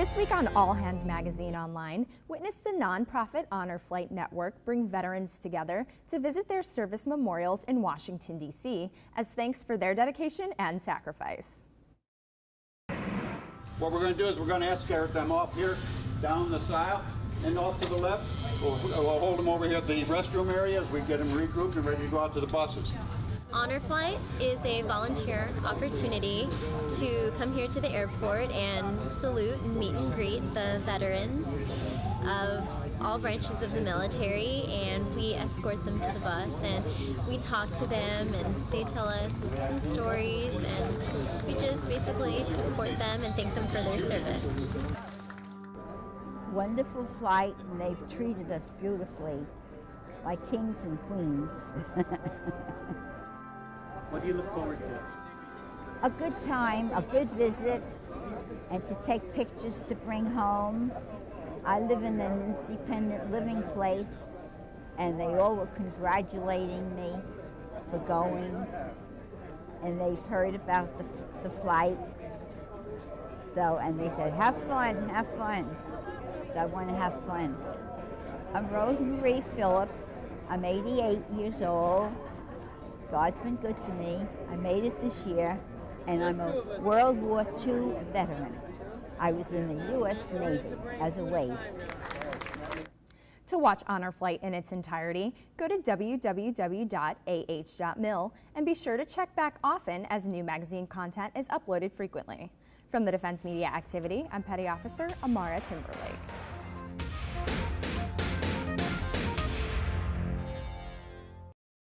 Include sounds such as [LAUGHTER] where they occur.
This week on All Hands Magazine Online, witness the nonprofit Honor Flight Network bring veterans together to visit their service memorials in Washington, D.C. as thanks for their dedication and sacrifice. What we're going to do is we're going to escort them off here down the aisle and off to the left. We'll, we'll hold them over here at the restroom area as we get them regrouped and ready to go out to the buses. Honor Flight is a volunteer opportunity to come here to the airport and salute and meet and greet the veterans of all branches of the military and we escort them to the bus and we talk to them and they tell us some stories and we just basically support them and thank them for their service. Wonderful flight and they've treated us beautifully like kings and queens. [LAUGHS] What do you look forward to? a good time, a good visit, and to take pictures to bring home. I live in an independent living place, and they all were congratulating me for going, and they've heard about the, the flight. So, and they said, have fun, have fun. So I want to have fun. I'm Rosemarie Phillip. I'm 88 years old. God's been good to me. I made it this year, and I'm a World War II veteran. I was in the U.S. Navy as a wave. To watch Honor Flight in its entirety, go to www.ah.mil and be sure to check back often as new magazine content is uploaded frequently. From the Defense Media Activity, I'm Petty Officer Amara Timberlake.